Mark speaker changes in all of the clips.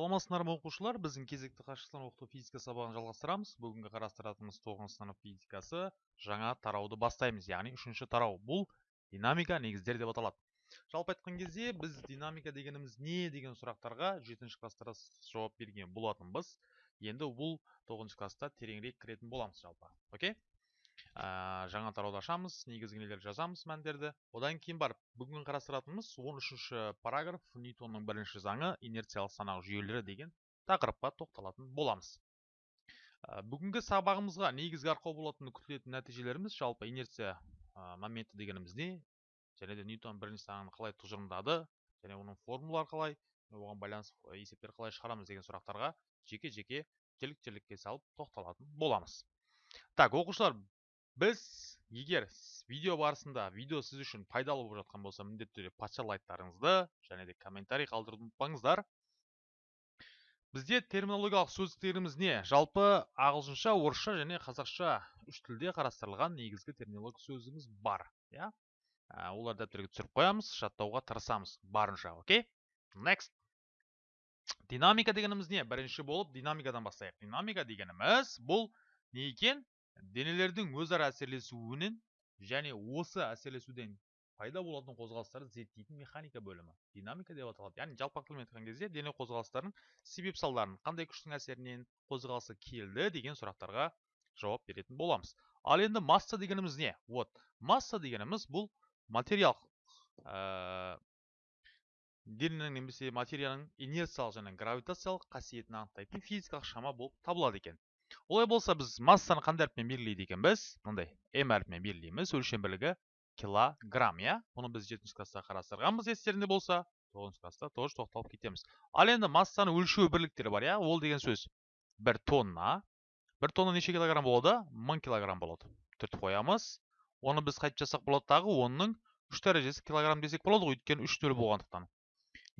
Speaker 1: саламатсыздар ма оқушылар біздің кезекті қашықтан оқыту физика сабағын жалғастырамыз. Бүгінгі қарастыратынымыз тоғызыншы сынып физикасы. Жаңа тарауды бастаймыз яғни үшінші тарау. Бұл динамика негіздер деп аталады. Жалпы айтқан кезде біз динамика дегеніміз не деген сұрақтарға жетінші класста жауап берген болатынбыз. Енді бұл тоғызыншы класста тереңірек кіретін боламыз жалпы. Окей? Ә, жаңа тарауды ашамыз негізгі нелерді жазамыз мәндерді. Одан кейін барып бүгін қарастыратынымыз 13-ші параграф ньютонның бірінші заңы инерциялық санақ жүйелері деген тақырыпқа тоқталатын боламыз. Ә, бүгінгі сабағымызға негізгі арқау болатын күтілетін нәтижелеріміз жалпы инерция моменті дегеніміз не? Және де ньютон бірінші заңын қалай тұжырымдады? Және оның формулалары қалай? Оған байланысты есептер қалай шығарамыз деген сұрақтарға жеке жеке жілік салып тоқталатын боламыз. Так оқушылар біз егер видео барысында видео сіз үшін пайдалы болып жатқан болса міндетті түрде патша лайктарыңызды және де комментарий қалдыруды ұмытпаңыздар. Бізде терминологиялық сөздіктеріміз не? Жалпы ағылшынша орысша және қазақша үш тілде қарастырылған негізгі терминология сөздігіміз бар иә? Олар дәптерге түсіріп қоямыз жаттауға тырысамыз. Барынша окей? Next. Динамика дегеніміз не? Бірінші болып динамикадан бастайық. Динамика дегеніміз бұл не екен? Денелердің өзара әсерлесуінен және осы әсерлесуден пайда болатын қозғалыстарды зерттейтін механика бөлімі динамика деп аталады. Яғни жалпақ тілмен айтқан кезде дене қозғалыстарының себеп салдарын қандай күштің әсерінен қозғалысы келді деген сұрақтарға жауап беретін боламыз. Ал енді масса дегеніміз не? Вот масса дегеніміз бұл материал ә, дененің немесе материяның инерциялық және гравитациялық қасиетін анықтайтын физикалық шама болып табылады екен. Олай болса біз массаны қандай әріппен белгілейді екенбіз мындай м әрпімен белгілейміз өлшем бірлігі килограмм иә. Бұны біз жетінші класста қарастырғанбыз естеріңде болса. Тоғызыншы класста тоже тоқталып кетеміз. Ал енді массаны өлшеу бірліктері бар иә. Ол деген сөз бір тонна. Бір тонна неше килограмм болады? Мың килограмм болады. Түртіп қоямыз. Оны біз қайтып жазсақ болады дағы онның үш дәрежесі килограмм десек болады ғой өйткені үш нөл болғандықтан.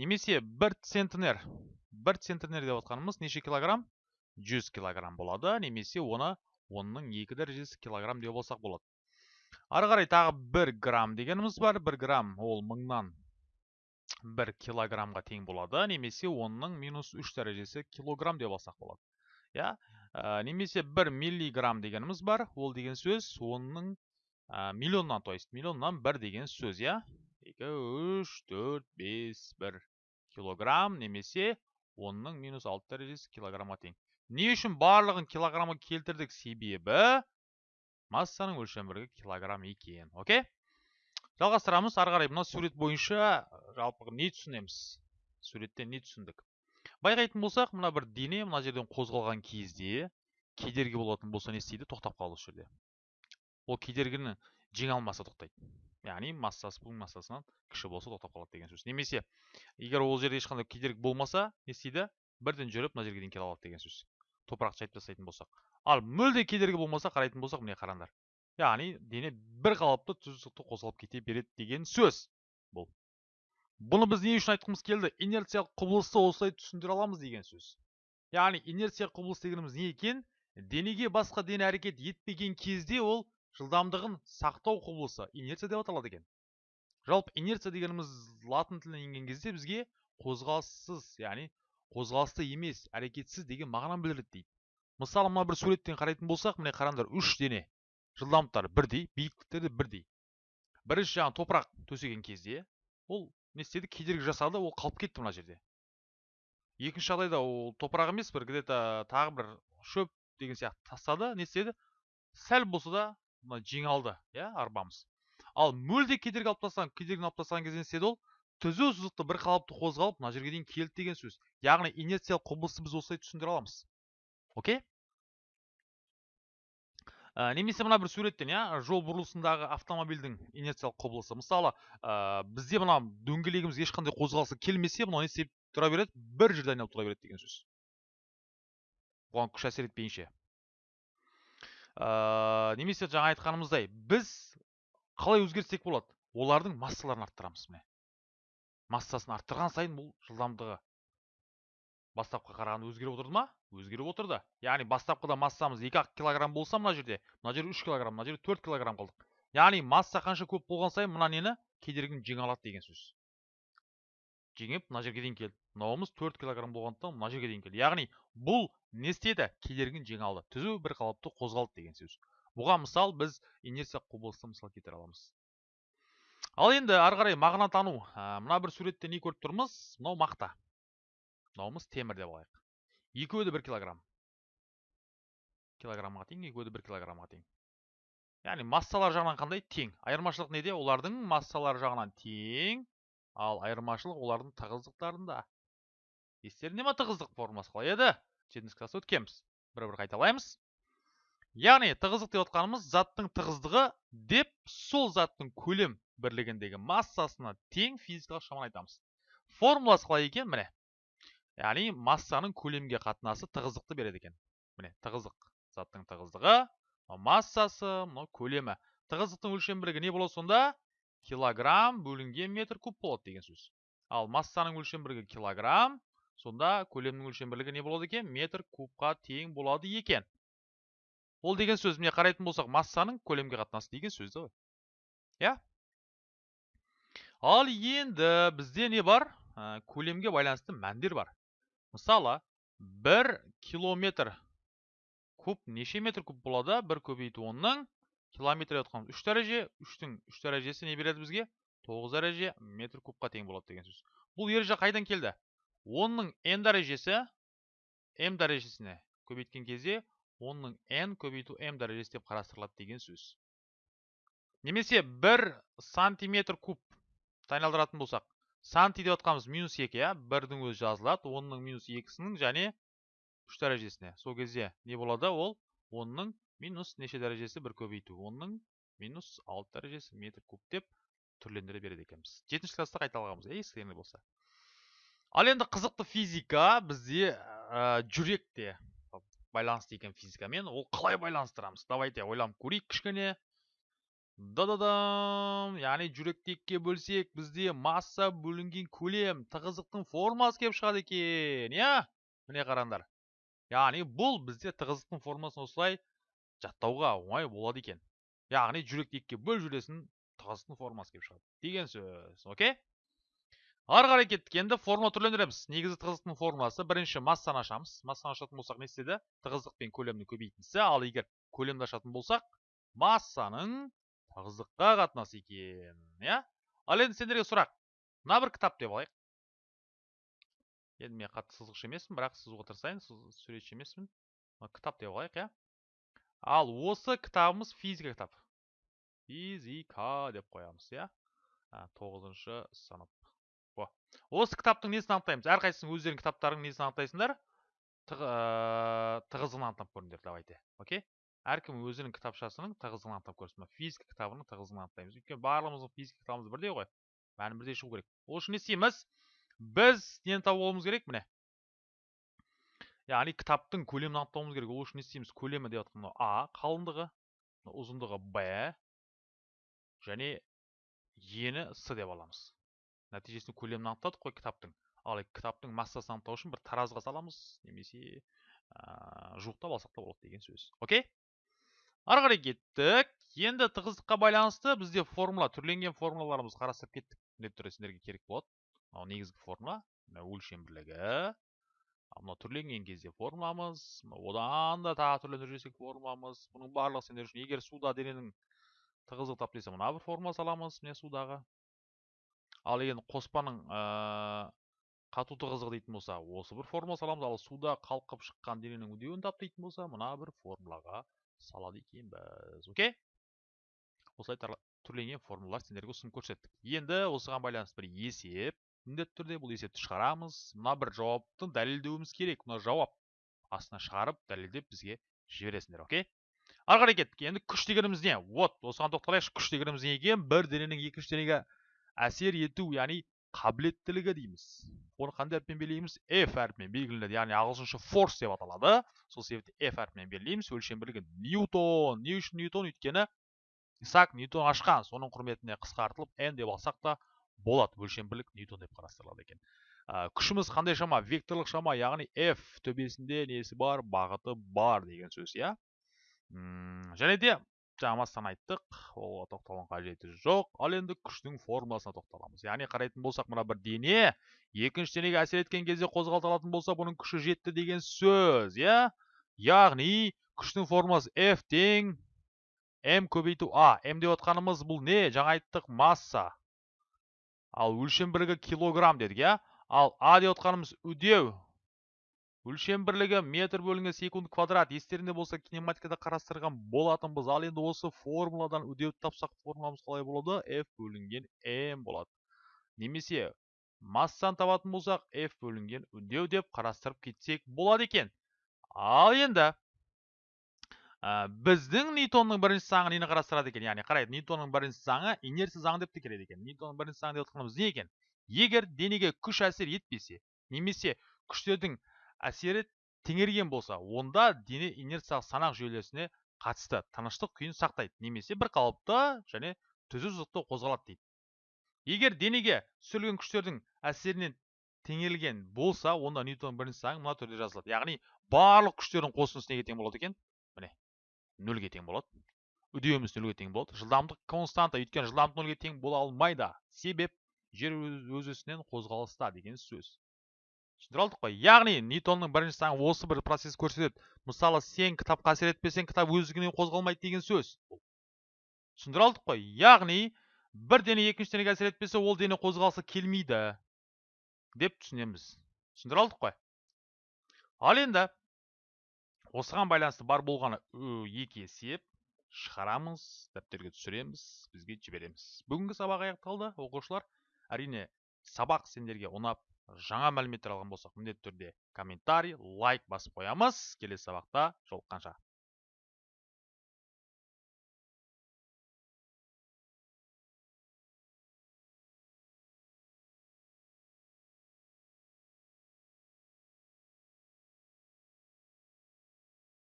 Speaker 1: Немесе бір центнер бір центнер деп отқанымыз неше килограмм? 100 килограмм болады немесе оны онның екі дәрежесі килограмм деп болсақ болады. Ары қарай тағы бір грамм дегеніміз бар. бір грамм ол мыңнан бір килограммға тең болады немесе онның минус үш дәрежесі килограмм деп алсақ болады. Иә? Ә, немесе бір миллиграмм дегеніміз бар. Ол деген сөз онның ә, миллионнан то миллионнан бір деген сөз иә? Екі үш төрт бес бір килограмм немесе онның минус алты дәрежесі килограммға тең. Не үшін барлығын килограммға келтірдік себебі массаның өлшем бірлігі килограмм екен окей? Жалғастырамыз ары қарай. Мына сурет бойынша жалпы не түсінеміз? Суреттен не түсіндік? Байқайтын болсақ мына бір дене мына жерден қозғалған кезде кедергі болатын болса не істейді? Тоқтап қалады осы жерде. Ол кедергіні жеңе алмаса тоқтайды. Яғни массасы бұл массасынан кіші болса тоқтап қалады деген сөз. Немесе егер ол жерде ешқандай кедергі болмаса не істейді? Бірден жүріп мына жерге дейін келе алады деген сөз. Топырақты шайып тастайтын болсақ ал мүлде кедергі болмаса қарайтын болсақ міне қараңдар яғни дене бір қалыпты тұздықты қозғалып кете береді деген сөз бұл бұны біз не үшін айтқымыз келді инерциялық құбылысты осылай түсіндіре аламыз деген сөз яғни инерция құбылыс дегеніміз не екен денеге басқа дене әрекет етпеген кезде ол жылдамдығын сақтау құбылысы инерция деп аталады екен жалпы инерция дегеніміз латын тілінен енген кезде бізге қозғалыссыз яғни қозғалысты емес әрекетсіз деген мағынаны білдіреді дейді. Мысалы мына бір суреттен қарайтын болсақ міне қараңдар үш дене жылдамдықтары бірдей биіктіктері бірдей бірінші жағын топырақ төсеген кезде ол не істеді? Кедергі жасады ол қалып кетті мына жерде. Екінші жағдайда ол топырақ емес бір где то тағы бір шөп деген сияқты тастады не істеді? Сәл болса да мына жеңе алды иә арбамыз. Ал мүлде кедергі алып тастаған кедергіні алып тастаған кезде не істеді ол түзу сызықты бір қалыпты қозғалып мына жерге дейін келді деген сөз. Яғни инерциялық құбылысты біз осылай түсіндіре аламыз. Окей? Ә, немесе мына бір суреттен иә жол бұрылысындағы автомобильдің инерциялық құбылысы. Мысалы ә, бізде мына дөңгелегіміз ешқандай қозғалысы келмесе мынау не істеп тұра береді? Бір жерде айналып тұра береді деген сөз. Оған күш әсер етпейінше. Ә, немесе жаңа айтқанымыздай біз қалай өзгертсек болады? Олардың массаларын арттырамыз міне. Массасын арттырған сайын бұл жылдамдығы бастапқыға қарағанда өзгеріп отырды ма? Өзгеріп отырды. Яғни бастапқыда массамыз екі ақ килограмм болса мына жерде мына жерде үш килограмм мына жерде төрт килограмм қалдық. Яғни масса қанша көп болған сайын мына нені кедергіні жеңе алады деген сөз. Жеңіп мына жерге дейін келді. Мынауымыз төрт килограмм болғандықтан мына жерге дейін келді. Яғни бұл не істеді? Кедергіні жеңе алды. Түзу бір қалыпты қозғалды деген сөз. Бұған мысал біз инерция құбылысты мысал келтіре аламыз. Ал енді ары қарай мағына тану мына бір суретте не көріп тұрмыз? Мынау мақта. Мынауымыз темір деп алайық. Екеуі де бір килограмм. Килограммға тең екеуі де бір килограммға тең. Яғни массалар жағынан қандай? Тең. Айырмашылық неде? Олардың массалары жағынан тең. Ал айырмашылық олардың тығыздықтарында. Естеріңде ма тығыздық формуласы қалай еді? Жетінші класста өткенбіз. Бір бір қайталаймыз. Яғни тығыздық деп отқанымыз заттың тығыздығы деп сол заттың көлем бірлігіндегі массасына тең физикалық шаманы айтамыз. Формуласы қалай екен? Міне. Яғни массаның көлемге қатынасы тығыздықты береді екен. Міне тығыздық. Заттың тығыздығы массасы мынау көлемі. Тығыздықтың өлшем бірлігі не болады сонда? Килограмм бөлінген метр куб болады деген сөз. Ал массаның өлшем бірлігі килограмм сонда көлемнің өлшем бірлігі не болады екен? Метр кубқа тең болады екен. Ол деген сөз. Міне қарайтын болсақ массаның көлемге қатынасы деген сөзді ғой. Иә? Ал енді бізде не бар көлемге байланысты мәндер бар мысалы бір километр куб неше метр куб болады бір көбейту онның километр деп жатқанымыз үш дәреже үштің үш дәрежесі не береді бізге тоғыз дәреже метр кубқа тең болады деген сөз бұл ереже қайдан келді онның n дәрежесі m дәрежесіне көбейткен кезде онның n көбейту m дәрежесі деп қарастырылады деген сөз немесе бір сантиметр куб айналдыратын болсақ. Санти деп жатқанымыз минус екі иә? Бірдің өзі жазылады онның минус екісінің және үш дәрежесіне. Сол кезде не болады? Ол онның минус неше дәрежесі? Бір көбейту. Онның минус алты дәрежесі метр куб деп түрлендіре береді екенбіз. Жетінші класста қайталағанбыз иә естеріңде болса. Ал енді қызықты физика бізде ә, жүректе байланысты екен физикамен. Ол қалай байланыстырамыз? Давайте ойланып көрейік. Кішкене да да дам яғни жүректі екіге бөлсек бізде масса бөлінген көлем тығыздықтың формуласы келіп шығады екен иә? Міне қараңдар. Яғни бұл бізде тығыздықтың формуласын осылай жаттауға оңай болады екен. Яғни жүректі екіге бөл жүресін тығыздықтың формуласы келіп шығады деген сөз окей ары қарай кеттік. Енді формула түрлендіреміз. Негізгі тығыздықтың формуласы бірінші массаны ашамыз. Массаны ашатын болсақ не істеді? Тығыздық пен көлемнің көбейтіндісі. Ал егер көлемді ашатын болсақ массаның тығыздыққа қатынасы екен иә? Ал енді сендерге сұрақ. Мына бір кітап деп алайық. Енді мен қатты сызғыш емеспін бірақ сызуға тырысайын суретші емеспін. Кітап деп алайық иә? Ал осы кітабымыз физика кітап физика деп қоямыз иә? Тоғызыншы сынып. Осы кітаптың несін анықтаймыз? Әрқайсысының өздерінің кітаптарының несін анықтайсыңдар? Тығыздығын анықтап көріңдер давайте. Окей? Әркім өзінің кітапшасының тығыздығын анықтап көрсін. Физика кітабының тығыздығын анықтаймыз. Өйткені барлығымыздың физика кітабымыз бірдей ғой бәрін бірдей шығу керек. Ол үшін не істейміз? Біз нені тауып керек міне. Яғни кітаптың көлемін анықтауымыз керек. Ол үшін не істейміз? Көлемі деп жатқан а қалыңдығы ұзындығы б және ені с деп аламыз. Нәтижесінде көлемін анықтадық қой кітаптың. Ал кітаптың массасын анықтау үшін бір таразыға саламыз. Немесе жуықтап алсақ та болады деген сөз. Окей? Ары кеттік. Енді тығыздыққа байланысты бізде формула түрленген формулаларымызды қарастырып кеттік. Міндетті түрде сендерге керек болады. Мынау негізгі формула мынау өлшем бірлігі. Мынау түрленген кезде формуламыз одан да тағы түрлендіріп жіберсек формуламыз. Бұның барлығы сендер үшін егер суда дененің тығыздығы тап десе мына бір формула саламыз міне судағы. Ал енді қоспаның қату тығыздығы дейтін болса осы бір формула саламыз. Ал суда қалқып шыққан дененің үдеуін тап болса мына бір формулаға салады екенбіз окей осылай түрленген формулалар сендерге ұсынып көрсеттік енді осыған байланысты бір есеп міндетті түрде бұл есепті шығарамыз мына бір жауапты дәлелдеуіміз керек мына жауап астына шығарып дәлелдеп бізге жібересіңдер окей ары қарай кеттік енді күш дегеніміз не вот осыған тоқталайықшы күш дегеніміз не екен бір дененің екінші денеге әсер ету яғни қабілеттілігі дейміз оны қандай әріппен белгілейміз f әрпімен белгіленеді яғни ағылшынша force деп аталады сол себепті f әрпімен белгілейміз өлшем бірлігі ньютон не үшін ньютон өйткені исаак ньютон ашқан соның құрметіне қысқартылып n деп алсақ та болады өлшем бірлік ньютон деп қарастырылады екен ә, күшіміз қандай шама векторлық шама яғни f төбесінде несі бар бағыты бар деген сөз иә және де жаңа массаны айттық. Ол тоқталудың қажеті жоқ. Ал енді күштің формуласына тоқталамыз. Яғни қарайтын болсақ мына бір дене екінші денеге әсер еткен кезде қозғалтылатын болса бұның күші жетті деген сөз иә? Яғни күштің формуласы f тең м көбейту а м деп отқанымыз бұл не? Жаңа айттық масса. Ал өлшем бірлігі килограмм дедік иә? Ал а деп отқанымыз үдеу. Өлшем бірлігі метр бөлінген секунд квадрат. Естеріңде болса кинематикада қарастырған болатынбыз ал енді осы формуладан үдеуді тапсақ формуламыз қалай болады? F бөлінген м болады. Немесе массаны табатын болсақ f бөлінген үдеу деп қарастырып кетсек болады екен. Ал енді біздің ньютонның бірінші заңы нені қарастырады екен? Яғни қарайды ньютонның бірінші заңы инерция заңы деп те келеді екен. Ньютонның бірінші заңы деп отқанымыз не екен? Егер денеге күш әсер етпесе немесе күштердің әсері теңерген болса онда дене инерциялық санақ жүйелесіне қатысты тыныштық күйін сақтайды немесе бір қалыпты және түзу сызықты қозғалады дейді егер денеге түсірілген күштердің әсерінен теңелген болса онда ньютон бірінші заңы мына түрде жазылады яғни барлық күштердің қосындысы неге тең болады екен міне нөлге тең болады үдеуіміз нөлге тең болады жылдамдық константа өйткені жылдамдық нөлге тең бола алмайды себеп жер өз өсінен қозғалыста деген сөз түсіндіре алдық қой. Яғни ньютонның бірінші заңы осы бір процесс көрсетеді. Мысалы сен кітапқа әсер етпесең кітап өздігінен қозғалмайды деген сөз. Түсіндіре алдық қой. Яғни бір дене екінші денеге әсер етпесе ол дене қозғалысы келмейді деп түсінеміз. Түсіндіре алдық қой. Ал енді осыған байланысты бар болғаны екі есеп шығарамыз дәптерге түсіреміз бізге жібереміз. Бүгінгі сабақ аяқталды оқушылар. Әрине сабақ сендерге ұнап жаңа мәліметтер алған болсақ міндетті түрде комментарий лайк басып қоямыз. Келесі сабақта жолыққанша.